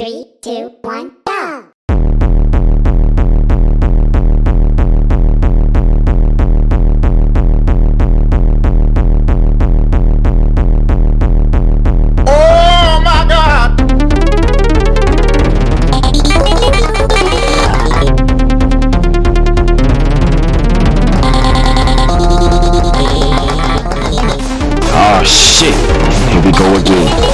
Three, two, one, go! Oh my God! Oh shit! Here we go again.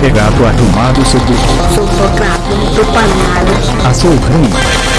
pegado arrumado, seu bicho. Sou tocado, sou panado. Açougrinho.